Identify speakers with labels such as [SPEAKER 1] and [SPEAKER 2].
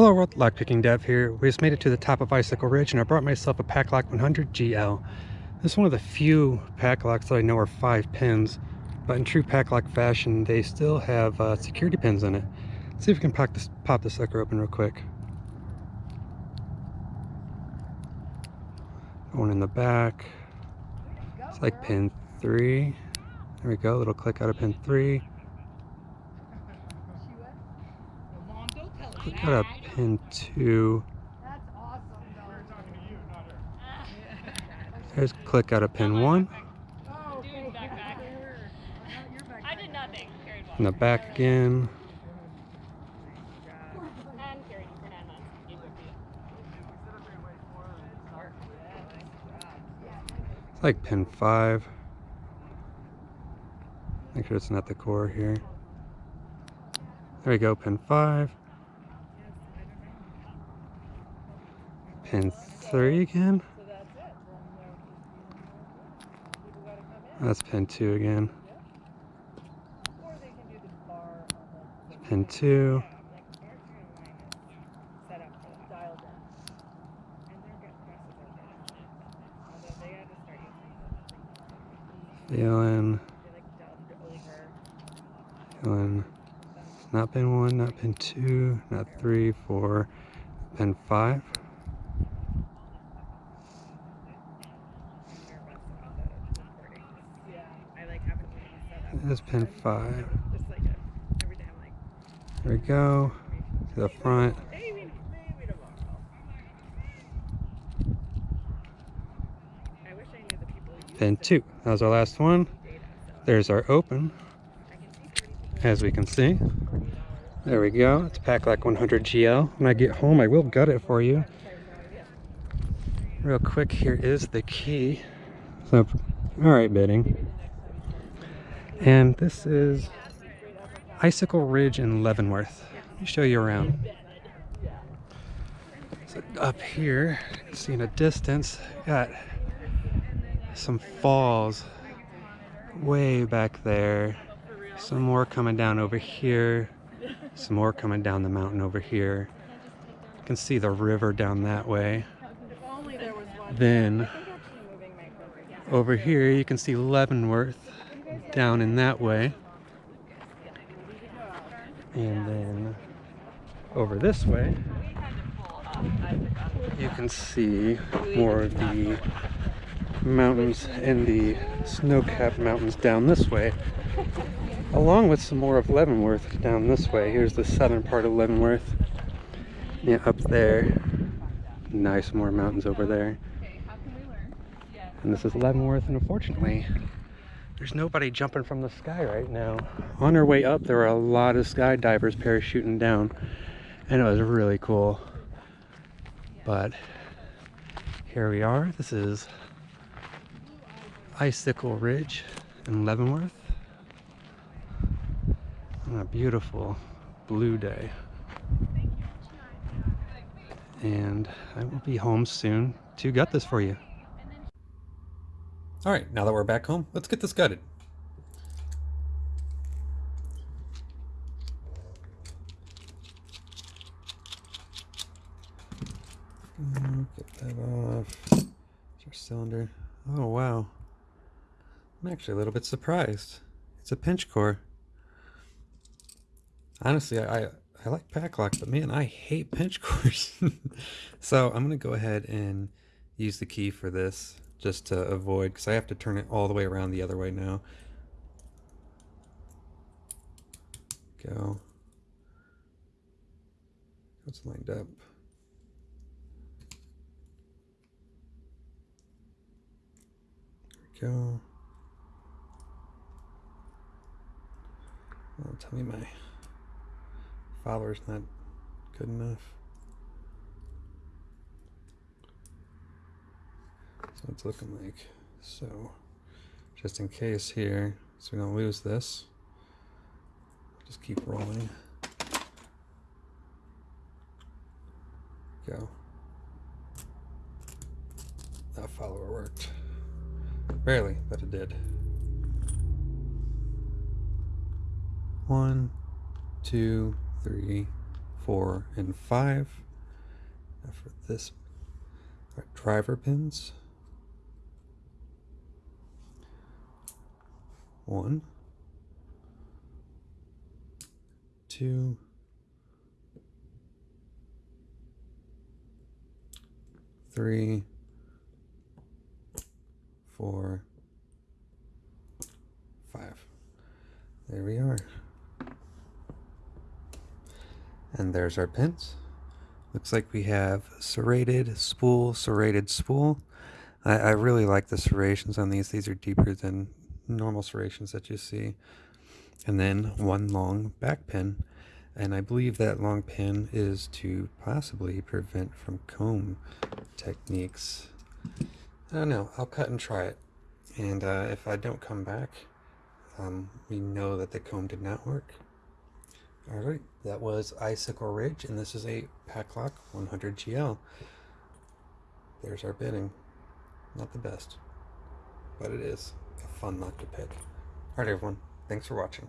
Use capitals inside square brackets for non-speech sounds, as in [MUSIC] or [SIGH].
[SPEAKER 1] Hello world, Lock Picking Dev here. We just made it to the top of Icicle Ridge and I brought myself a Paclock 100 GL. This is one of the few Paclocks that I know are 5 pins, but in true Paclock fashion they still have uh, security pins in it. Let's see if we can pop this, pop this sucker open real quick. One in the back. It's like pin 3. There we go, little click out of pin 3. Click got a pin two. There's click out of pin one. In the back again. It's like pin five. Make sure it's not the core here. There we go, pin five. Pin three again. That's pin two again. Pin two. Feeling. Feeling. Not pin one, not pin two, not three, four, pin five. This pin five. There we go. To the front. Pin two. That was our last one. There's our open. As we can see. There we go. It's Paclock 100 GL. When I get home, I will gut it for you. Real quick, here is the key. So, all right, bitting. And this is Icicle Ridge in Leavenworth. Let me show you around. So up here, you can see in a distance, got some falls way back there. Some more coming down over here. Some more coming down the mountain over here. You can see the river down that way. Then over here you can see Leavenworth down in that way. And then over this way, you can see more of the mountains and the snow-capped mountains down this way, along with some more of Leavenworth down this way. Here's the southern part of Leavenworth. Yeah, up there. Nice more mountains over there. And this is Leavenworth, and unfortunately, there's nobody jumping from the sky right now. On our way up, there were a lot of skydivers parachuting down, and it was really cool. But here we are. This is Icicle Ridge in Leavenworth on a beautiful blue day. And I will be home soon to gut this for you. All right, now that we're back home, let's get this gutted. Mm, get that off. It's our cylinder. Oh, wow. I'm actually a little bit surprised. It's a pinch core. Honestly, I, I like Paclock, but man, I hate [LAUGHS] pinch cores. [LAUGHS] so I'm going to go ahead and use the key for this just to avoid, because I have to turn it all the way around the other way now. Go. It's lined up. There we go. Oh, tell me my follower's not good enough. It's looking like so. Just in case here, so we don't lose this. Just keep rolling. Go. That follower worked. Barely, but it did. One, two, three, four, and five. Now for this, our driver pins. One, two, three, four, five. There we are. And there's our pins. Looks like we have serrated spool, serrated spool. I, I really like the serrations on these. These are deeper than normal serrations that you see. And then one long back pin. And I believe that long pin is to possibly prevent from comb techniques. I don't know. I'll cut and try it. And uh, if I don't come back, um, we know that the comb did not work. All right, that was Icicle Ridge, and this is a Paclock 100 GL. There's our bitting. Not the best, but it is a fun lock to pick. All right, everyone. Thanks for watching.